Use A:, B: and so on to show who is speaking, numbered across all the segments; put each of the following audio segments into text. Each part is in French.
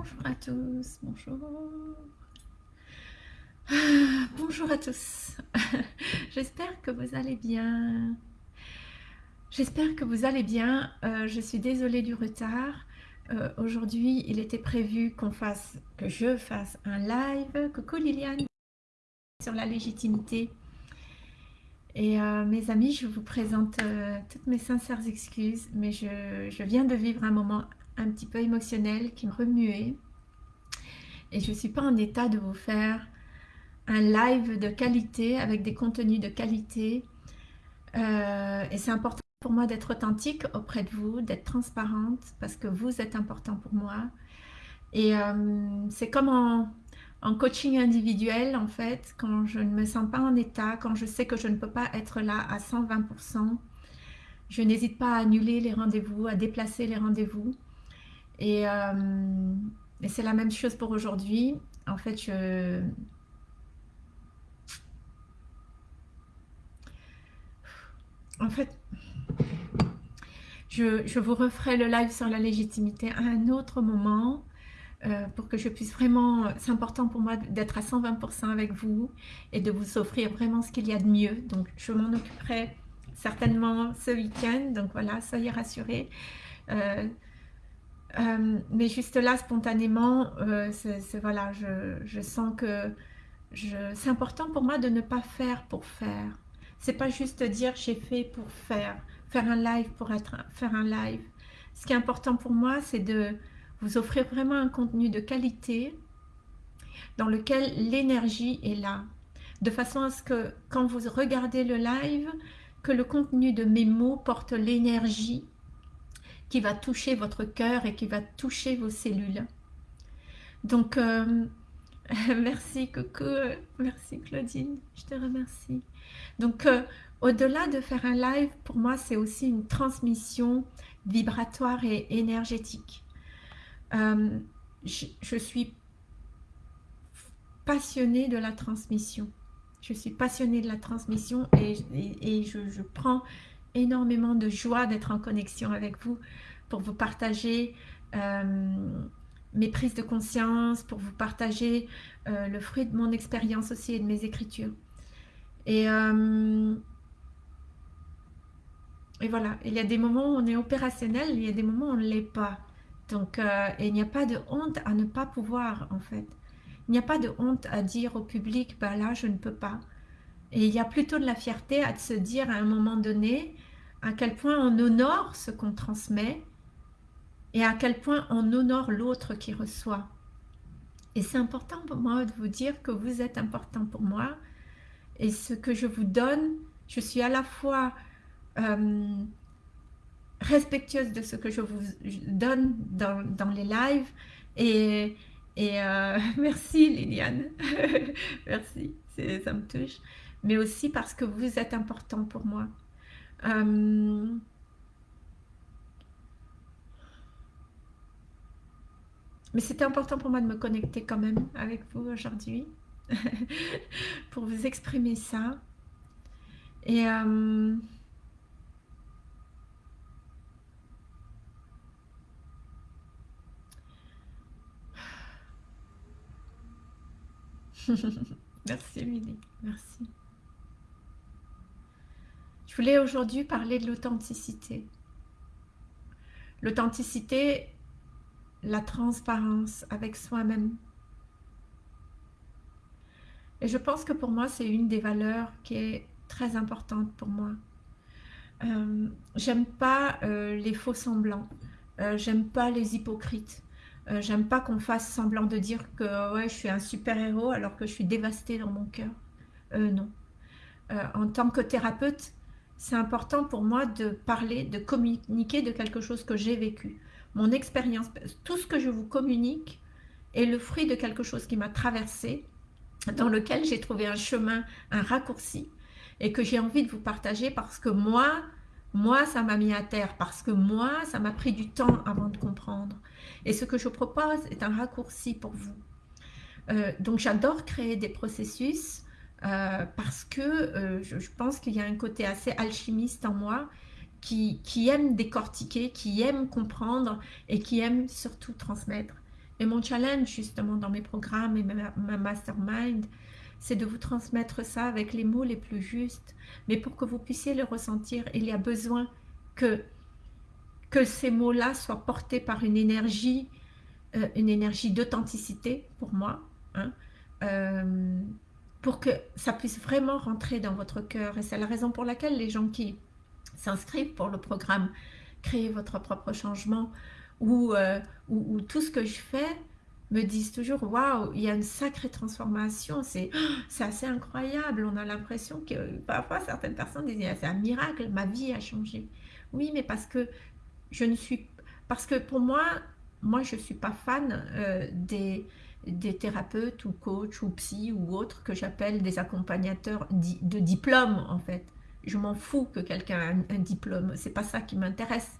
A: Bonjour à tous, bonjour. Bonjour à tous. J'espère que vous allez bien. J'espère que vous allez bien. Euh, je suis désolée du retard. Euh, aujourd'hui, il était prévu qu'on fasse, que je fasse un live. Coucou Liliane sur la légitimité. Et euh, mes amis, je vous présente toutes mes sincères excuses, mais je, je viens de vivre un moment un petit peu émotionnel qui me remuait. Et je ne suis pas en état de vous faire un live de qualité avec des contenus de qualité. Euh, et c'est important pour moi d'être authentique auprès de vous, d'être transparente parce que vous êtes important pour moi. Et euh, c'est comme en, en, coaching individuel en fait, quand je ne me sens pas en état, quand je sais que je ne peux pas être là à 120%, je n'hésite pas à annuler les rendez-vous, à déplacer les rendez-vous. Euh, et, c'est la même chose pour aujourd'hui. En fait, je... En fait, je, vous referai le live sur la légitimité à un autre moment euh, pour que je puisse vraiment... C'est important pour moi d'être à 120% avec vous et de vous offrir vraiment ce qu'il y a de mieux. Donc, je m'en occuperai certainement ce week-end. Donc, voilà, soyez rassurés. Euh, euh, mais juste là, spontanément, euh, voilà, je, sens que c'est important pour moi de ne pas faire pour faire. C'est pas juste dire j'ai fait pour faire, faire un live pour être, faire un live. Ce qui est important pour moi, c'est de vous offrir vraiment un contenu de qualité dans lequel l'énergie est là. De façon à ce que quand vous regardez le live, que le contenu de mes mots porte l'énergie qui va toucher votre cœur et qui va toucher vos cellules. Donc, euh, merci coucou, merci Claudine, je te remercie. Donc, euh, au-delà de faire un live, pour moi, c'est aussi une transmission vibratoire et énergétique. Euh, je, suis passionnée de la transmission. Je suis passionnée de la transmission et, je, je prends énormément de joie d'être en connexion avec vous pour vous partager euh, mes prises de conscience, pour vous partager euh, le fruit de mon expérience aussi et de mes écritures. Et, euh, et voilà, il y a des moments où on est opérationnel, il y a des moments où on ne l'est pas. Donc, il n'y a pas de honte à ne pas pouvoir, en fait. Il n'y a pas de honte à dire au public, bah là, je ne peux pas. Et il y a plutôt de la fierté à se dire à un moment donné à quel point on honore ce qu'on transmet et à quel point on honore l'autre qui reçoit. Et c'est important pour moi de vous dire que vous êtes important pour moi et ce que je vous donne, je suis à la fois euh, respectueuse de ce que je vous donne dans, les lives et, euh, merci Liliane, merci, ça me touche, mais aussi parce que vous êtes important pour moi. Euh, mais c'était important pour moi de me connecter quand même avec vous aujourd'hui pour vous exprimer ça. Et euh, merci Lily, merci. Je voulais aujourd'hui parler de l'authenticité. L'authenticité, la transparence avec soi-même. Et je pense que pour moi, c'est une des valeurs qui est très importante pour moi. Euh, j'aime pas euh, les faux semblants. Euh, j'aime pas les hypocrites. j'aime pas qu'on fasse semblant de dire que ouais, je suis un super-héros alors que je suis dévastée dans mon cœur. non. en tant que thérapeute, c'est important pour moi de parler, de communiquer de quelque chose que j'ai vécu. Mon expérience, tout ce que je vous communique est le fruit de quelque chose qui m'a traversé, dans lequel j'ai trouvé un chemin, un raccourci, et que j'ai envie de vous partager parce que moi, moi, ça m'a mis à terre, parce que moi, ça m'a pris du temps avant de comprendre. Et ce que je propose est un raccourci pour vous. Euh, donc j'adore créer des processus euh, parce que euh, je, pense qu'il y a un côté assez alchimiste en moi qui, aime décortiquer, qui aime comprendre et qui aime surtout transmettre, Et mon challenge, justement, dans mes programmes et ma, mastermind, c'est de vous transmettre ça avec les mots les plus justes. Mais pour que vous puissiez le ressentir, il y a besoin que, que ces mots-là soient portés par une énergie, euh, une énergie d'authenticité pour moi, hein, pour que ça puisse vraiment rentrer dans votre cœur. Et c'est la raison pour laquelle les gens qui s'inscrivent pour le programme Créer votre propre changement euh, ou, tout ce que je fais me disent toujours waouh il y a une sacrée transformation. C'est assez incroyable. On a l'impression que parfois certaines personnes disent c'est un miracle ma vie a changé. Oui mais parce que je ne suis parce que pour moi moi je suis pas fan euh, des des thérapeutes ou coachs ou psy ou autres que j'appelle des accompagnateurs de diplôme en fait je m'en fous que quelqu'un ait un, diplôme, c'est pas ça qui m'intéresse.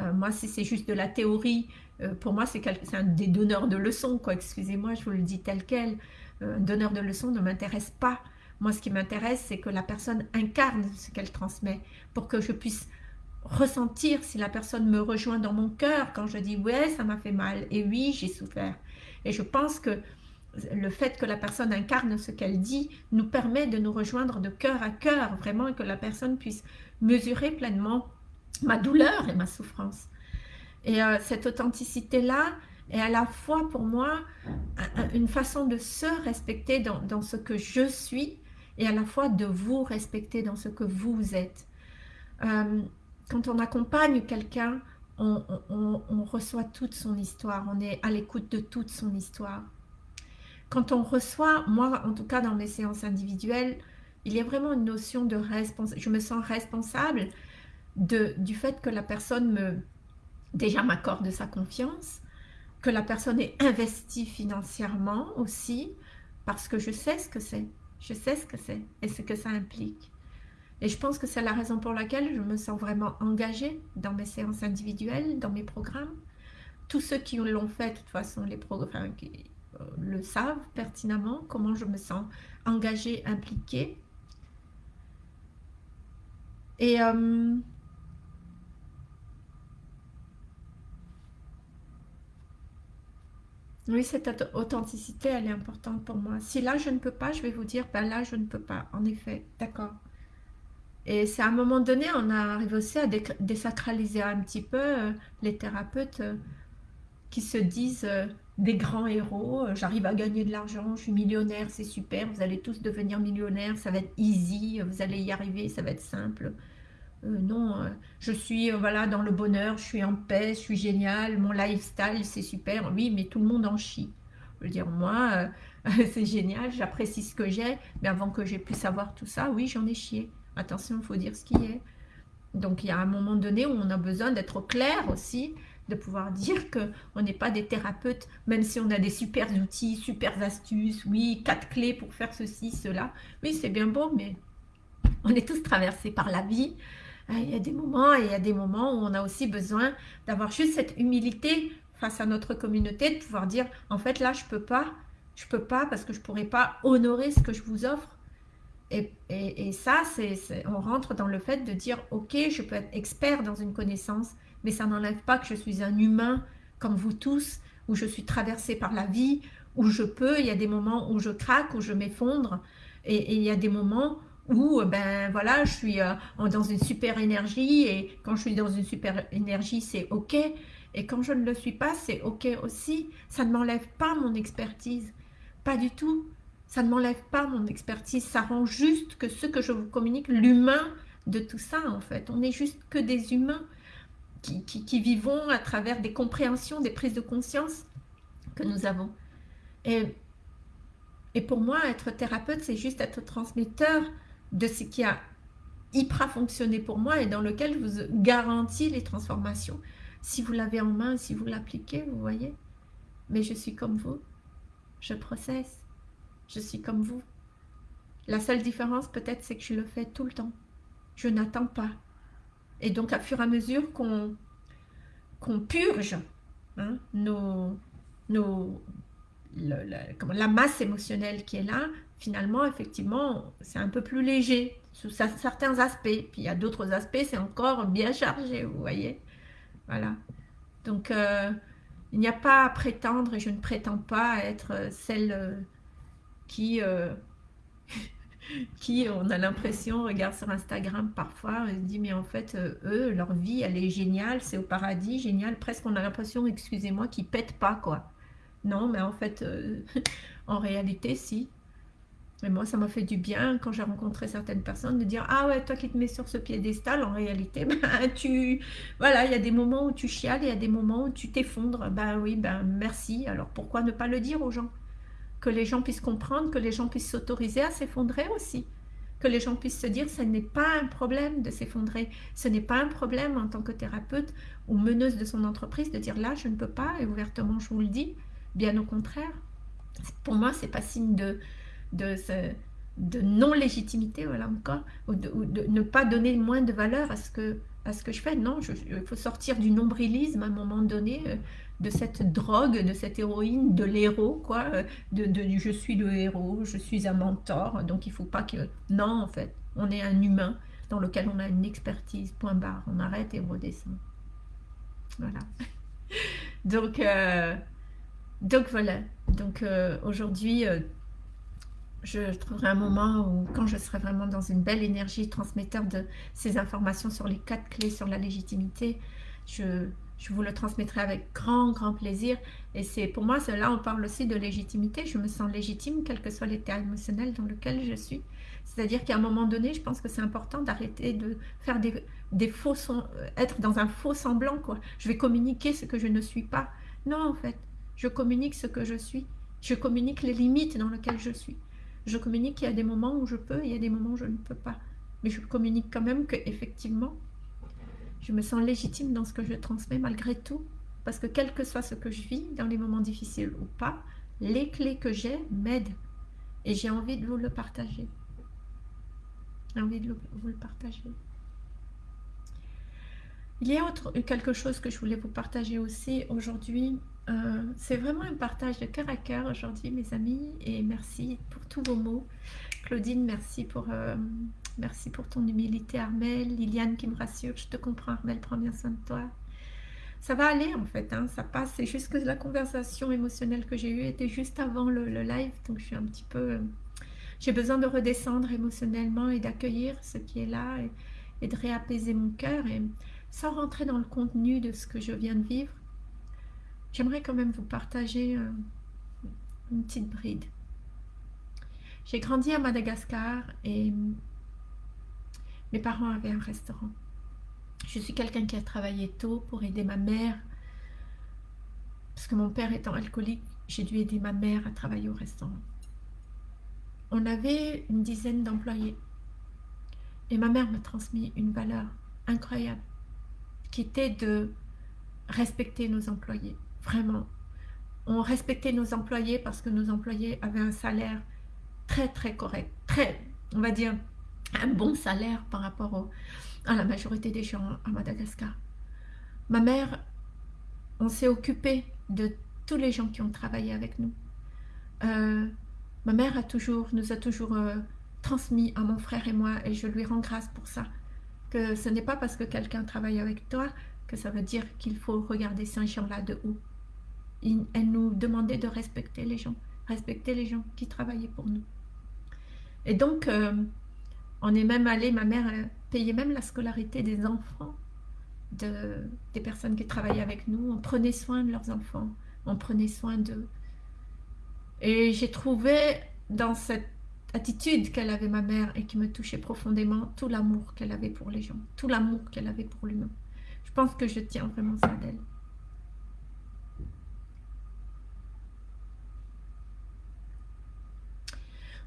A: Euh, moi, si c'est juste de la théorie, euh, pour moi, c'est un des donneurs de leçons, quoi. Excusez-moi, je vous le dis tel quel. Euh, un donneur de leçons ne m'intéresse pas. Moi, ce qui m'intéresse, c'est que la personne incarne ce qu'elle transmet, pour que je puisse ressentir si la personne me rejoint dans mon cœur quand je dis « ouais, ça m'a fait mal » et « oui, j'ai souffert ». Et je pense que le fait que la personne incarne ce qu'elle dit nous permet de nous rejoindre de cœur à cœur, vraiment, et que la personne puisse mesurer pleinement ma douleur et ma souffrance. Et euh, cette authenticité-là est à la fois pour moi une façon de se respecter dans, ce que je suis et à la fois de vous respecter dans ce que vous êtes. Euh, quand on accompagne quelqu'un, on reçoit toute son histoire, on est à l'écoute de toute son histoire quand on reçoit, moi en tout cas dans mes séances individuelles, il y a vraiment une notion de responsabilité. Je me sens responsable du fait que la personne me déjà m'accorde sa confiance, que la personne est investie financièrement aussi, parce que je sais ce que c'est. Je sais ce que c'est et ce que ça implique. Et je pense que c'est la raison pour laquelle je me sens vraiment engagée dans mes séances individuelles, dans mes programmes. Tous ceux qui l'ont fait, de toute façon, les programmes, le savent pertinemment, comment je me sens engagée, impliquée. Et euh, oui, cette authenticité, elle est importante pour moi. Si là, je ne peux pas, je vais vous dire, ben là, je ne peux pas. En effet, d'accord. Et c'est à un moment donné, on arrive aussi à désacraliser un petit peu euh, les thérapeutes euh, qui se disent des grands héros, euh, j'arrive à gagner de l'argent, je suis millionnaire, c'est super, vous allez tous devenir millionnaires, ça va être easy, vous allez y arriver, ça va être simple. Euh, non, euh, je suis voilà dans le bonheur, je suis en paix, je suis génial, mon lifestyle c'est super, oui, mais tout le monde en chie. Je veux dire, moi, c'est génial, j'apprécie ce que j'ai, mais avant que j'ai pu savoir tout ça, oui, j'en ai chié. Attention, il faut dire ce qui est. Donc, il y a un moment donné où on a besoin d'être clair aussi de pouvoir dire qu'on n'est pas des thérapeutes, même si on a des super outils, super astuces, oui, quatre clés pour faire ceci, cela. Oui, c'est bien beau, mais on est tous traversés par la vie. Ah, il y a des moments et il y a des moments où on a aussi besoin d'avoir juste cette humilité face à notre communauté, de pouvoir dire, en fait, là, je peux pas, je peux pas parce que je pourrais pas honorer ce que je vous offre. Et, ça, on rentre dans le fait de dire, ok, je peux être expert dans une connaissance, mais ça n'enlève pas que je suis un humain comme vous tous, où je suis traversée par la vie, où je peux, il y a des moments où je craque, où je m'effondre, et, il y a des moments où ben voilà, je suis euh, dans une super énergie, et quand je suis dans une super énergie, c'est ok, et quand je ne le suis pas, c'est ok aussi. Ça ne m'enlève pas mon expertise, pas du tout. Ça ne m'enlève pas mon expertise, ça rend juste que ce que je vous communique, l'humain de tout ça en fait. On n'est juste que des humains qui, vivons à travers des compréhensions, des prises de conscience que nous avons. Et, pour moi, être thérapeute, c'est juste être transmetteur de ce qui a hyper fonctionné pour moi et dans lequel je vous garantis les transformations. Si vous l'avez en main, si vous l'appliquez, vous voyez. Mais je suis comme vous. Je processe. Je suis comme vous. La seule différence peut-être, c'est que je le fais tout le temps. Je n'attends pas. Et donc, à fur et à mesure qu'on purge hein, nos, nos, la, masse émotionnelle qui est là, finalement, effectivement, c'est un peu plus léger sous certains aspects. Puis il y a d'autres aspects, c'est encore bien chargé, vous voyez. Voilà. Donc, euh, Il n'y a pas à prétendre, et je ne prétends pas être celle qui qui, on a l'impression, regarde sur Instagram parfois, et se dit, mais en fait, euh, eux, leur vie, elle est géniale, c'est au paradis, génial, presque on a l'impression, excusez-moi, qu'ils pètent pas, quoi. Non, mais en fait, euh, en réalité, si. Et moi, ça m'a fait du bien, quand j'ai rencontré certaines personnes, de dire, ah ouais, toi qui te mets sur ce piédestal, en réalité, ben, tu... Voilà, il y a des moments où tu chiales, il y a des moments où tu t'effondres. Ben oui, ben merci, alors pourquoi ne pas le dire aux gens? Que les gens puissent comprendre, que les gens puissent s'autoriser à s'effondrer aussi, que les gens puissent se dire ce n'est pas un problème de s'effondrer, ce n'est pas un problème en tant que thérapeute ou meneuse de son entreprise de dire là je ne peux pas et ouvertement je vous le dis, bien au contraire. Pour moi c'est pas signe de, de, de non-légitimité, voilà encore, ou de, ne pas donner moins de valeur à ce que, à ce que je fais. Non, il faut sortir du nombrilisme à un moment donné, euh, de cette drogue, de cette héroïne, de l'héros, quoi, euh, de, je suis le héros, je suis un mentor, donc il faut pas que... Non, en fait, on est un humain dans lequel on a une expertise, point barre, on arrête et on redescend. Voilà. donc, euh, donc voilà, donc euh, aujourd'hui, je trouverai un moment où, quand je serai vraiment dans une belle énergie transmetteur de ces informations sur les quatre clés sur la légitimité, je je vous le transmettrai avec grand, grand plaisir. Et c'est pour moi, là, on parle aussi de légitimité. Je me sens légitime, quel que soit l'état émotionnel dans lequel je suis. C'est-à-dire qu'à un moment donné, je pense que c'est important d'arrêter de faire des, faux, euh, être dans un faux semblant, quoi. Je vais communiquer ce que je ne suis pas. Non, en fait, je communique ce que je suis. Je communique les limites dans lesquelles je suis. Je communique qu'il y a des moments où je peux, il y a des moments où je ne peux pas. Mais je communique quand même que effectivement, je me sens légitime dans ce que je transmets malgré tout. Parce que quel que soit ce que je vis, dans les moments difficiles ou pas, les clés que j'ai m'aident. Et j'ai envie de vous le partager. J'ai envie de vous le partager. Il y a autre, quelque chose que je voulais vous partager aussi aujourd'hui. Euh, c'est vraiment un partage de cœur à cœur aujourd'hui, mes amis. Et merci pour tous vos mots. Claudine, merci pour euh, Merci pour ton humilité, Armel. Liliane qui me rassure, je te comprends, Armel, prends bien soin de toi. Ça va aller en fait, hein, ça passe. C'est juste que la conversation émotionnelle que j'ai eue était juste avant le, live, donc je suis un petit peu... Euh, j'ai besoin de redescendre émotionnellement et d'accueillir ce qui est là et, de réapaiser mon cœur. Et sans rentrer dans le contenu de ce que je viens de vivre, j'aimerais quand même vous partager euh, une petite bride. J'ai grandi à Madagascar et mes parents avaient un restaurant. Je suis quelqu'un qui a travaillé tôt pour aider ma mère. Parce que mon père étant alcoolique, j'ai dû aider ma mère à travailler au restaurant. On avait une dizaine d'employés. Et ma mère m'a transmis une valeur incroyable, qui était de respecter nos employés. Vraiment. On respectait nos employés parce que nos employés avaient un salaire très très correct. Très, on va dire, un bon salaire par rapport à la majorité des gens à Madagascar. Ma mère, on s'est occupé de tous les gens qui ont travaillé avec nous. Euh, ma mère a toujours, nous a toujours euh, transmis à mon frère et moi, et je lui rends grâce pour ça, que ce n'est pas parce que quelqu'un travaille avec toi que ça veut dire qu'il faut regarder ces gens-là de haut. elle nous demandait de respecter les gens, respecter les gens qui travaillaient pour nous. Et donc, euh, on est même allé, ma mère payait même la scolarité des enfants, de, des personnes qui travaillaient avec nous. On prenait soin de leurs enfants, on prenait soin d'eux. Et j'ai trouvé dans cette attitude qu'elle avait ma mère et qui me touchait profondément tout l'amour qu'elle avait pour les gens, tout l'amour qu'elle avait pour l'humain. Je pense que je tiens vraiment ça d'elle.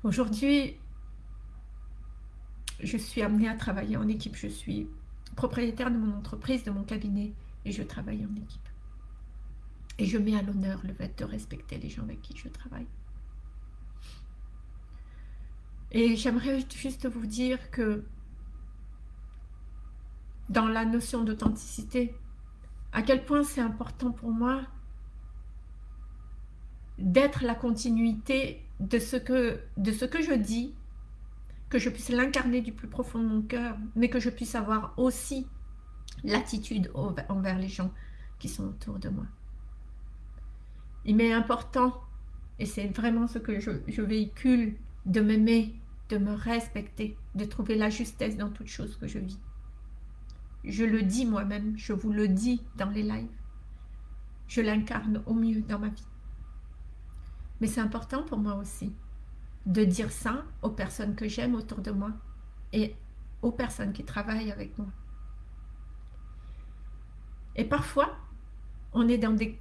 A: Aujourd'hui, je suis amenée à travailler en équipe. Je suis propriétaire de mon entreprise, de mon cabinet, et je travaille en équipe. Et je mets à l'honneur le fait de respecter les gens avec qui je travaille. Et j'aimerais juste vous dire que dans la notion d'authenticité, à quel point c'est important pour moi d'être la continuité de ce, que, de ce que je dis que je puisse l'incarner du plus profond de mon cœur, mais que je puisse avoir aussi l'attitude envers les gens qui sont autour de moi. Il m'est important, et c'est vraiment ce que je, véhicule, de m'aimer, de me respecter, de trouver la justesse dans toute chose que je vis. Je le dis moi-même, je vous le dis dans les lives. Je l'incarne au mieux dans ma vie. Mais c'est important pour moi aussi de dire ça aux personnes que j'aime autour de moi et aux personnes qui travaillent avec moi. Et parfois, on est dans des...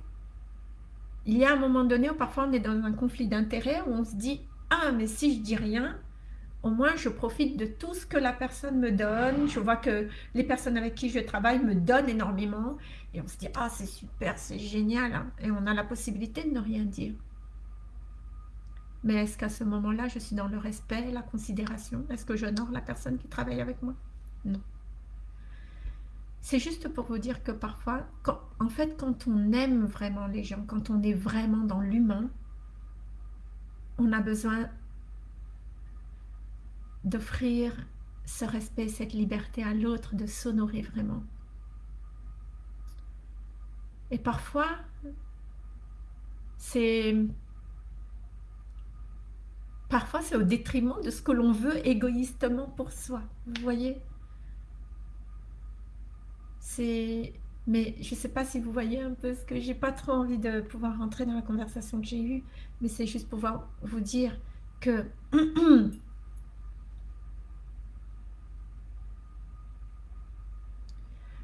A: Il y a un moment donné où parfois on est dans un conflit d'intérêts où on se dit « Ah, mais si je dis rien, au moins je profite de tout ce que la personne me donne. Je vois que les personnes avec qui je travaille me donnent énormément. Et on se dit « Ah, c'est super, c'est génial. Hein. Et on a la possibilité de ne rien dire. Mais est-ce qu'à ce moment-là, je suis dans le respect, la considération? Est-ce que j'honore la personne qui travaille avec moi? Non. C'est juste pour vous dire que parfois, en fait, quand on aime vraiment les gens, quand on est vraiment dans l'humain, on a besoin d'offrir ce respect, cette liberté à l'autre, de s'honorer vraiment. Et parfois, c'est parfois c'est au détriment de ce que l'on veut égoïstement pour soi. Vous voyez? C'est... Mais je ne sais pas si vous voyez un peu ce que j'ai pas trop envie de pouvoir rentrer dans la conversation que j'ai eue, mais c'est juste pouvoir vous dire que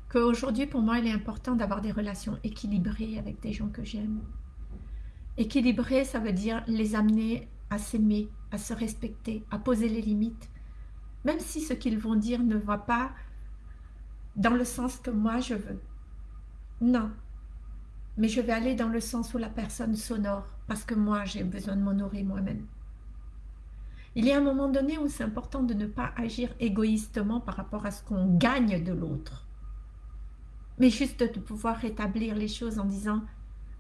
A: qu'aujourd'hui pour moi il est important d'avoir des relations équilibrées avec des gens que j'aime. Équilibrées ça veut dire les amener à s'aimer, à se respecter, à poser les limites. Même si ce qu'ils vont dire ne va pas dans le sens que moi je veux. Non. Mais je vais aller dans le sens où la personne s'honore, parce que moi j'ai besoin de m'honorer moi-même. Il y a un moment donné où c'est important de ne pas agir égoïstement par rapport à ce qu'on gagne de l'autre. Mais juste de pouvoir rétablir les choses en disant,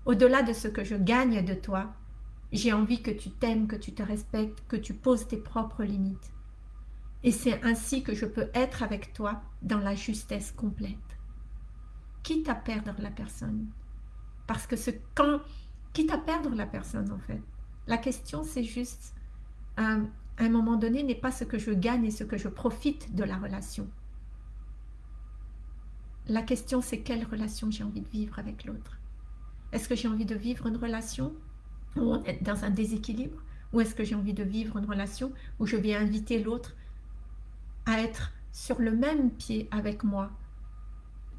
A: au-delà de ce que je gagne de toi, j'ai envie que tu t'aimes, que tu te respectes, que tu poses tes propres limites. Et c'est ainsi que je peux être avec toi dans la justesse complète. Quitte à perdre la personne. Parce que ce quand, quitte à perdre la personne en fait. La question c'est juste, euh, à un moment donné, n'est pas ce que je gagne et ce que je profite de la relation. La question c'est quelle relation j'ai envie de vivre avec l'autre? Est-ce que j'ai envie de vivre une relation ou dans un déséquilibre Ou est-ce que j'ai envie de vivre une relation où je vais inviter l'autre à être sur le même pied avec moi,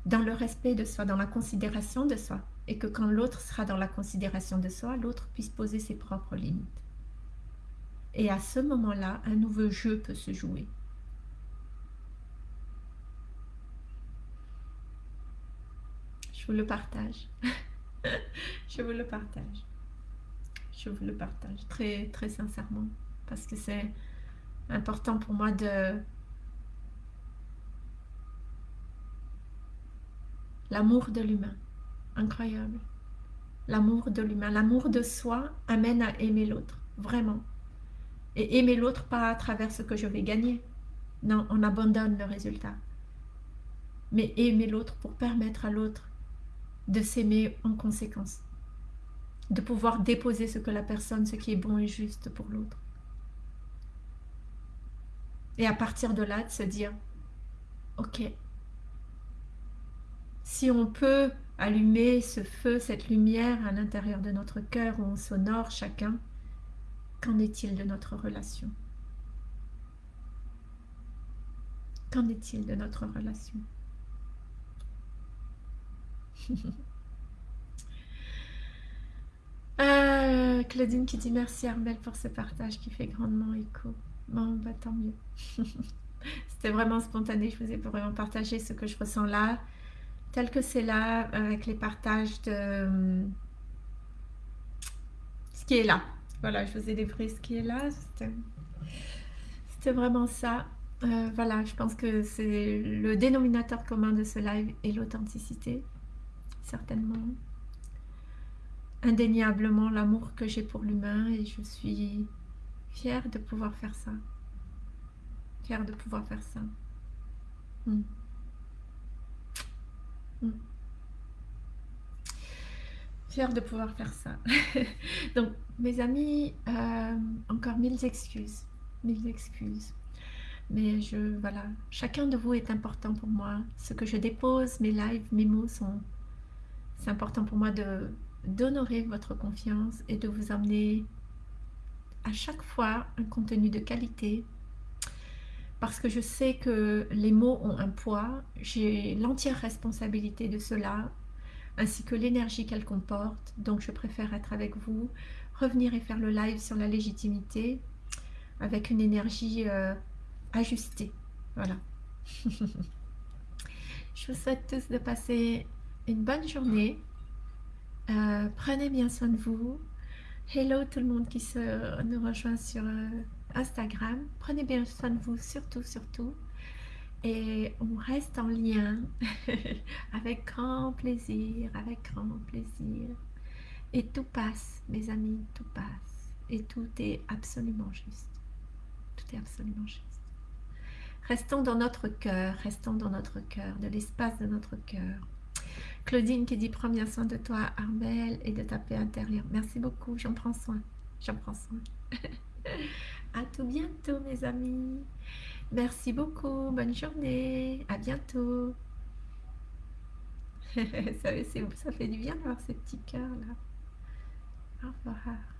A: dans le respect de soi, dans la considération de soi, et que quand l'autre sera dans la considération de soi, l'autre puisse poser ses propres limites. Et à ce moment-là, un nouveau jeu peut se jouer. Je vous le partage. Je vous le partage je vous le partage très, très sincèrement. Parce que c'est important pour moi de... L'amour de l'humain. Incroyable. L'amour de l'humain. L'amour de soi amène à aimer l'autre. Vraiment. Et aimer l'autre pas à travers ce que je vais gagner. Non, on abandonne le résultat. Mais aimer l'autre pour permettre à l'autre de s'aimer en conséquence de pouvoir déposer ce que la personne, ce qui est bon et juste pour l'autre. Et à partir de là, de se dire, ok, si on peut allumer ce feu, cette lumière à l'intérieur de notre cœur où on s'honore chacun, qu'en est-il de notre relation? Qu'en est-il de notre relation? Euh, Claudine qui dit merci Armel pour ce partage qui fait grandement écho. Bon, bah tant mieux. C'était vraiment spontané, je vous ai vraiment partagé ce que je ressens là, tel que c'est là, avec les partages de ce qui est là. Voilà, je vous ai débriefé ce qui est là. C'était vraiment ça. Euh, voilà, je pense que c'est le dénominateur commun de ce live et l'authenticité, certainement indéniablement l'amour que j'ai pour l'humain et je suis fière de pouvoir faire ça. Fière de pouvoir faire ça. Hmm. Hmm. fière de pouvoir faire ça. Donc, mes amis, euh, encore mille excuses, mille excuses. Mais je, voilà, chacun de vous est important pour moi. Ce que je dépose, mes lives, mes mots sont... C'est important pour moi de d'honorer votre confiance et de vous amener à chaque fois un contenu de qualité. Parce que je sais que les mots ont un poids, j'ai l'entière responsabilité de cela, ainsi que l'énergie qu'elles comportent, donc je préfère être avec vous, revenir et faire le live sur la légitimité, avec une énergie euh, ajustée, voilà. je vous souhaite tous de passer une bonne journée, euh, prenez bien soin de vous, hello tout le monde qui se, nous rejoint sur... Euh, Instagram. Prenez bien soin de vous, surtout, surtout. Et on reste en lien avec grand plaisir, avec grand plaisir. Et tout passe, mes amis, tout passe. Et tout est absolument juste. Tout est absolument juste. Restons dans notre cœur, restons dans notre cœur, de l'espace de notre cœur. Claudine qui dit prends bien soin de toi, Armel, et de ta paix intérieure. Merci beaucoup, j'en prends soin. J'en prends soin. À tout bientôt mes amis. Merci beaucoup. Bonne journée. À bientôt. ça, ça fait du bien d'avoir ces petits cœurs là. Au revoir.